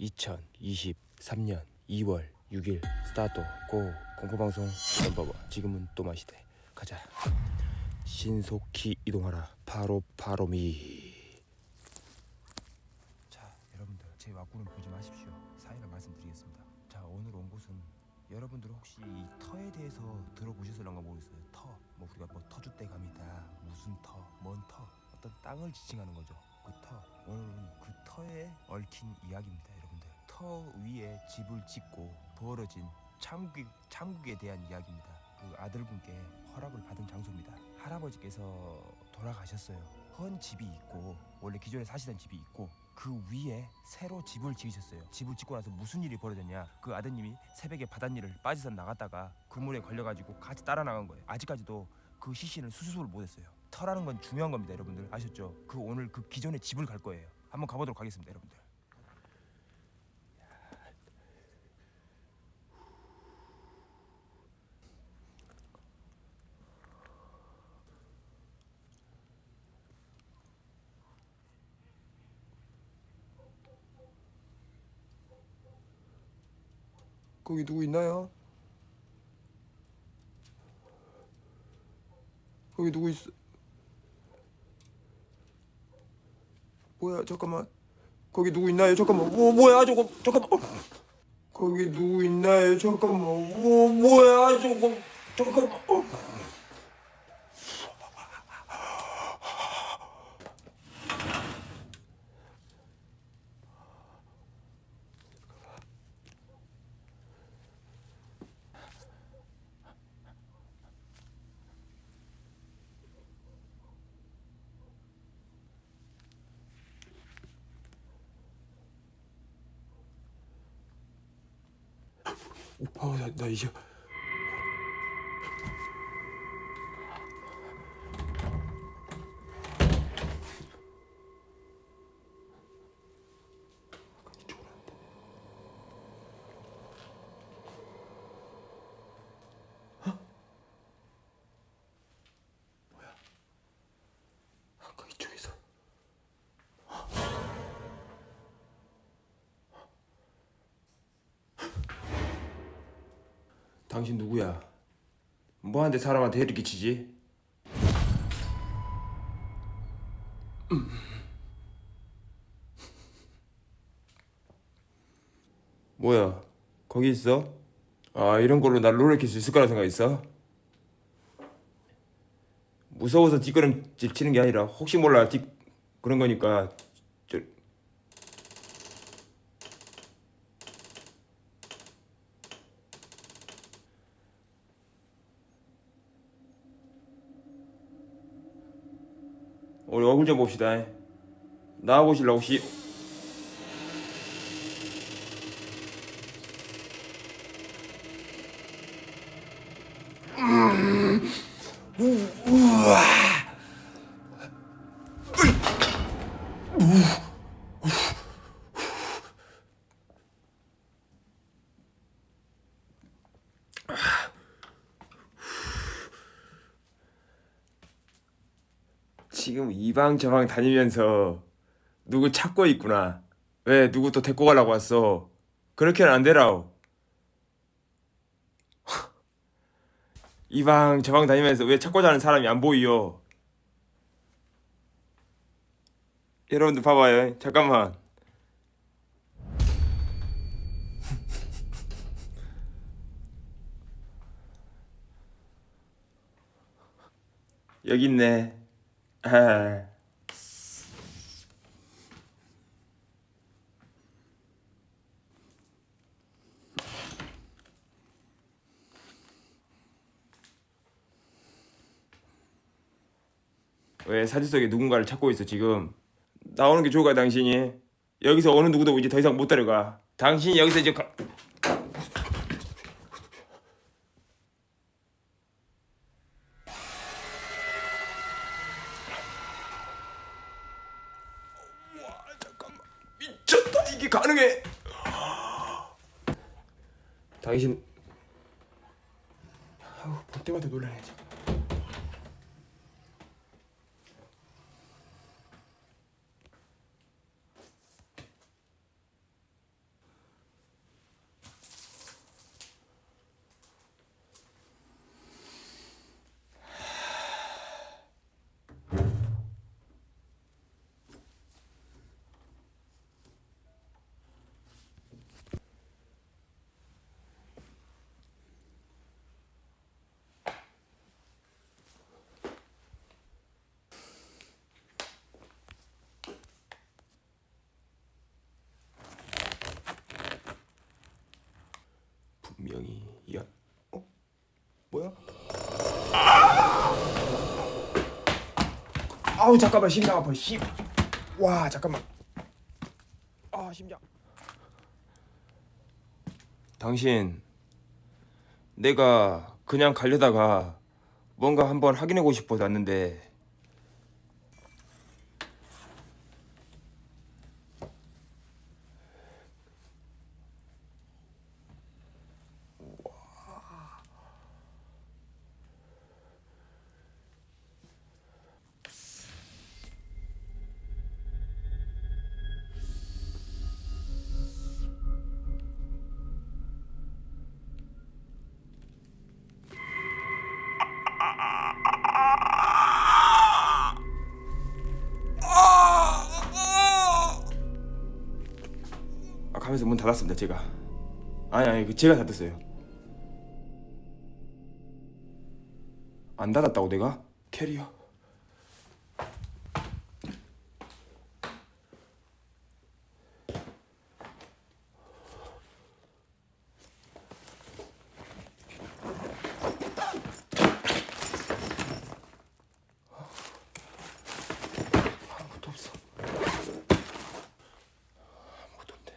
2023년 2월 6일 스타트 go 공포방송 넘버원. 지금은 또 마시대. 가자. 신속히 이동하라. 바로 바로미. 자 여러분들 제 와꾸는 보지 마십시오. 사인을 말씀드리겠습니다. 자 오늘 온 곳은 여러분들 혹시 이 터에 대해서 들어보셨을런가 모르겠어요. 터 뭐 우리가 뭐 터줏대감이다. 무슨 터먼터? 어떤 땅을 지칭하는 거죠. 그 터. 오늘은 그 터에 얽힌 이야기입니다 터 위에 집을 짓고 벌어진 창국, 창국에 대한 이야기입니다. 그 아들분께 허락을 받은 장소입니다. 할아버지께서 돌아가셨어요. 헌 집이 있고 원래 기존에 사시던 집이 있고 그 위에 새로 집을 지으셨어요. 집을 짓고 나서 무슨 일이 벌어졌냐? 그 아드님이 새벽에 바닷일을 빠져서 나갔다가 그물에 걸려가지고 같이 따라 나간 거예요. 아직까지도 그 시신을 수습을 못했어요. 터라는 건 중요한 겁니다 여러분들. 아셨죠? 그 오늘 그 기존의 집을 갈 거예요. 한번 가보도록 하겠습니다 여러분들 거기 누구 있나요? 거기 누구 있어? 뭐야 잠깐만 거기 누구 있나요? 잠깐만 뭐 뭐야 저거 잠깐만 어. 거기 누구 있나요? 잠깐만 뭐 뭐야 저거 잠깐만 어. 오빠 나, 나 이제 당신 누구야? 뭐하는데 사람한테 해를 끼치지? 뭐야? 거기 있어? 아 이런 걸로 날 놀래킬 수 있을 거라 생각했어? 무서워서 뒷걸음질 치는 게 아니라 혹시 몰라 뒷 그런 거니까 저 우리 얼굴 좀 봅시다. 나와보실라 혹시? 지금 이방 저방 다니면서 누구 찾고 있구나. 왜 누구 또 데리고 가려고 왔어? 그렇게는 안 되라오. 이방 저방 다니면서 왜 찾고 자는 사람이 안 보이요? 여러분들 봐봐요. 잠깐만. 여기 있네. 아. 왜 사진 속에 누군가를 찾고 있어 지금? 나오는 게 좋을까 당신이? 여기서 어느 누구도 이제 더 이상 못 데려가. 당신이 여기서 이제 가... 와 잠깐만 미쳤다 이게 가능해. 당신 아우 볼 때마다 놀라네 잠깐. 아우 잠깐만 심장 아파 심. 와 잠깐만. 아 심장. 당신 내가 그냥 가려다가 뭔가 한번 확인하고 싶어서 왔는데 아 가면서 문 닫았습니다 제가. 아니 아니 그 제가 닫았어요. 안 닫았다고 내가? 캐리어 아무것도 없어 아무것도 없네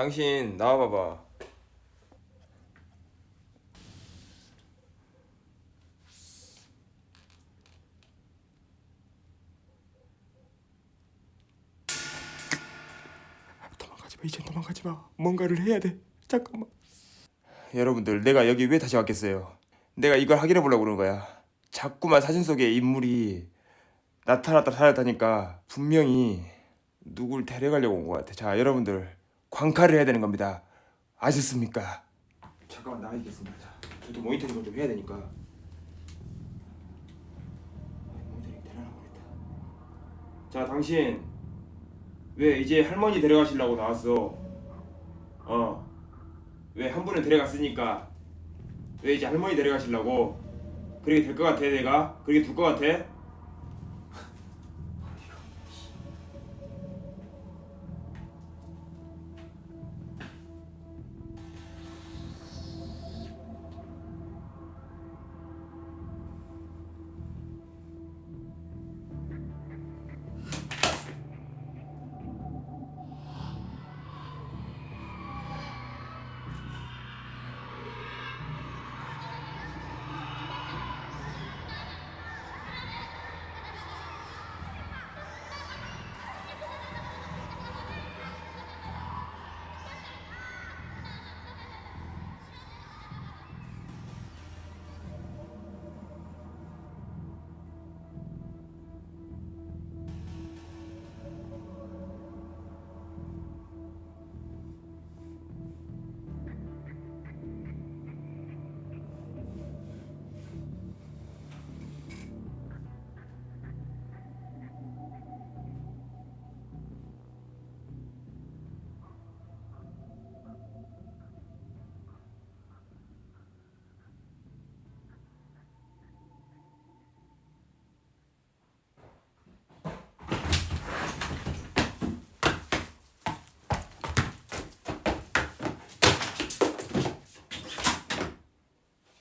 당신 나와봐봐. 도망가지 마. 이제 도망가지 마. 뭔가를 해야 돼. 잠깐만. 여러분들, 내가 여기 왜 다시 왔겠어요? 내가 이걸 확인해 보려고 그러는 거야. 자꾸만 사진 속에 인물이 나타났다 사라졌다니까 분명히 누굴 데려가려고 온 것 같아. 자, 여러분들 광칼을 해야 되는 겁니다. 아셨습니까? 잠깐만 나와 있겠습니다. 자, 저도 모니터링을 좀 해야 되니까. 모니터링 데려나 보겠다. 자, 당신 왜 이제 할머니 데려가시려고 나왔어? 어. 왜 한 분은 데려갔으니까 왜 이제 할머니 데려가시려고? 그렇게 될 것 같아 내가? 그렇게 둘 것 같아?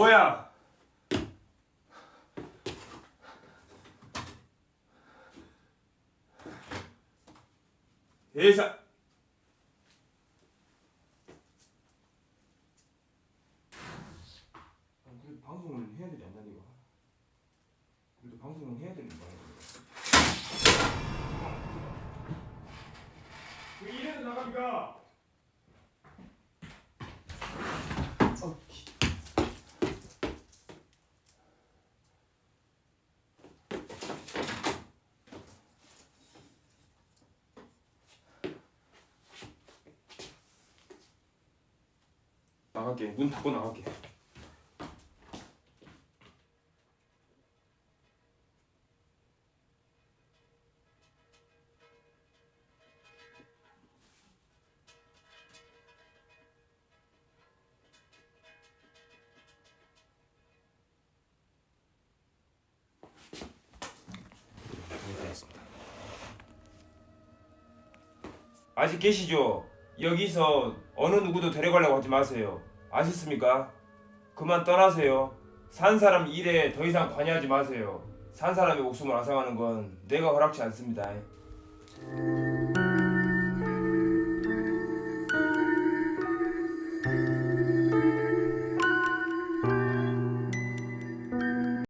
뭐야? 예사. 아, 그래도 방송을 해야 되지 않나 이거? 그래도 방송을 해야 되는 거야. 왜 이래서 나갑니까? 어, 나갈게. 문 닫고 나갈게. 알겠습니다. 아직 계시죠? 여기서 어느 누구도 데려가려고 하지 마세요. 아셨습니까? 그만 떠나세요. 산 사람 일에 더 이상 관여하지 마세요. 산 사람의 목숨을 앗아가는 건 내가 허락치 않습니다.